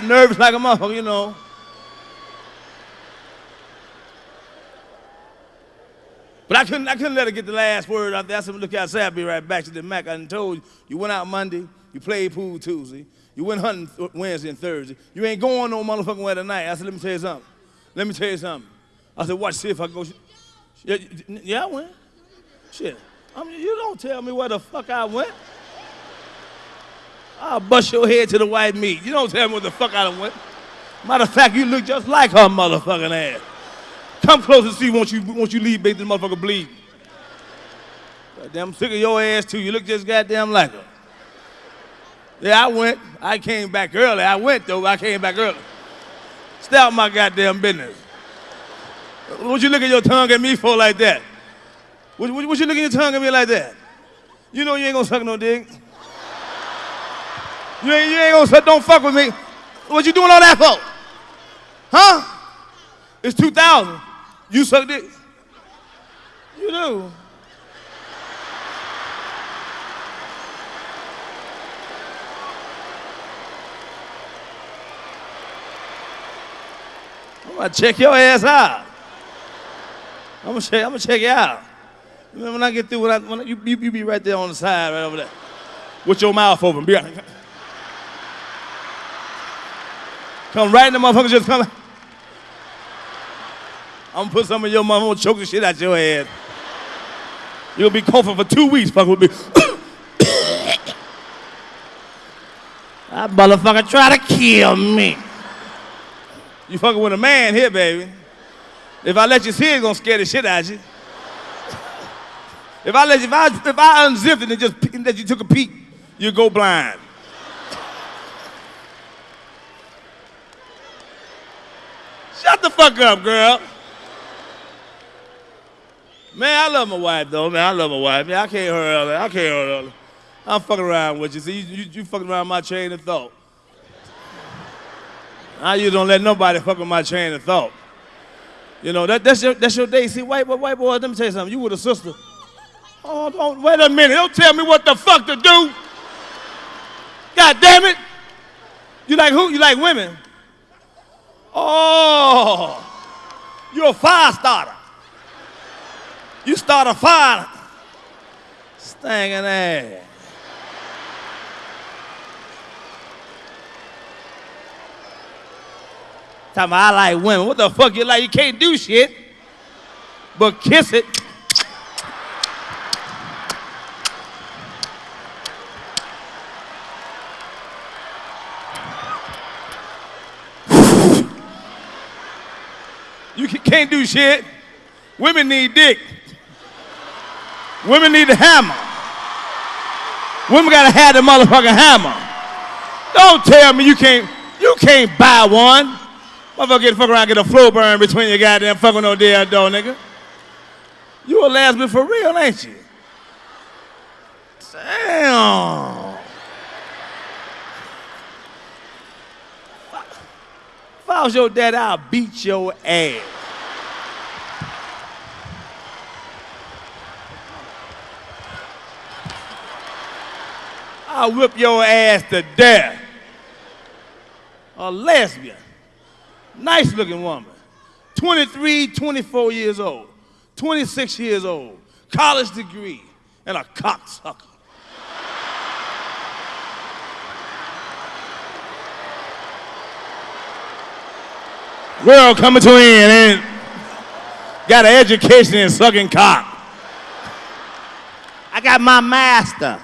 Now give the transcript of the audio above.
got nervous like a motherfucker, you know. But I couldn't, I couldn't let her get the last word out there. I said, look outside, I'll be right back. She said, Mac, I told you, you went out Monday, you played pool Tuesday, you went hunting Wednesday and Thursday. You ain't going no motherfucking way tonight. I said, let me tell you something. Let me tell you something. I said, watch, see if I go. Yeah, yeah, I went. Shit. I mean, you don't tell me where the fuck I went. I'll bust your head to the white meat. You don't tell me where the fuck I done went. Matter of fact, you look just like her motherfucking ass. Come close and see once you once you leave, make this motherfucker bleed. Goddamn, I'm sick of your ass too. You look just goddamn like her. Yeah, I went. I came back early. I went though. I came back early. Stay out my goddamn business. What you looking at your tongue at me for like that? What, what, what you looking at your tongue at me like that? You know you ain't gonna suck no dick. You ain't, you ain't gonna suck, don't fuck with me. What you doing all that for? Huh? It's 2000. You suck dick? You do. I'm gonna check your ass out. I'm gonna check, I'm gonna check you out. When I get through, when I, when I, you, you, you be right there on the side, right over there, with your mouth open. Be right. Come right in the motherfucker, just come. I'm gonna put some of your gonna choke the shit out your head. You'll be coughing for two weeks, fuck with me. that motherfucker try to kill me. You fucking with a man here, baby. If I let you see it, it's gonna scare the shit out of you. If I let you, if I, if I unzipped it and just and that you took a peek, you go blind. Shut the fuck up, girl. Man, I love my wife though, man. I love my wife. Man, I can't hurt her. I can't hurt her. I'm fucking around with you. See, you, you, you fucking around my chain of thought. I you don't let nobody fuck with my chain of thought. You know, that, that's your that's your day. See, white boy, white boy, let me tell you something. You with a sister. Oh, don't wait a minute. Don't tell me what the fuck to do. God damn it. You like who? You like women? Oh, you're a fire starter. You start a fire. Stinking ass. Talking about I like women. What the fuck you like? You can't do shit but kiss it. You can't do shit. Women need dick. Women need a hammer. Women gotta have the motherfucking hammer. Don't tell me you can't you can't buy one. Motherfucker get the fuck around, get a flow burn between your goddamn fucking no damn door, nigga. You a lesbian for real, ain't you? Damn. I was your dad, I'll beat your ass. I'll whip your ass to death. A lesbian. Nice looking woman. 23, 24 years old. 26 years old. College degree. And a cocksucker. Girl coming to an end and got an education in sucking cock. I got my master.